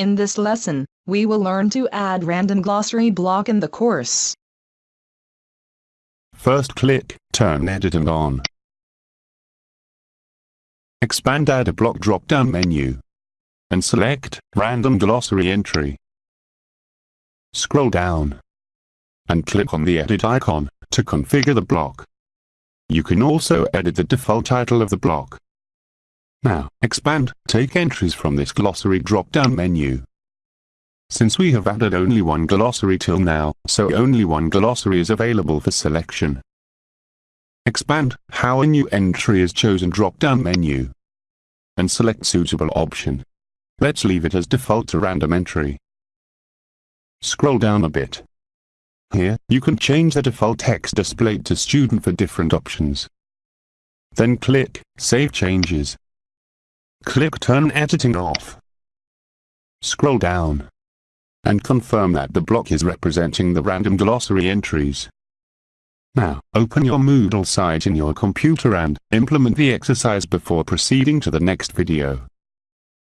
In this lesson, we will learn to add random glossary block in the course. First click Turn Editing on. Expand Add a Block drop-down menu. And select Random Glossary Entry. Scroll down. And click on the Edit icon to configure the block. You can also edit the default title of the block. Now, expand, take entries from this glossary drop-down menu. Since we have added only one glossary till now, so only one glossary is available for selection. Expand how a new entry is chosen drop-down menu. And select suitable option. Let's leave it as default to random entry. Scroll down a bit. Here, you can change the default text displayed to student for different options. Then click Save Changes. Click Turn Editing off. Scroll down. And confirm that the block is representing the random glossary entries. Now, open your Moodle site in your computer and implement the exercise before proceeding to the next video.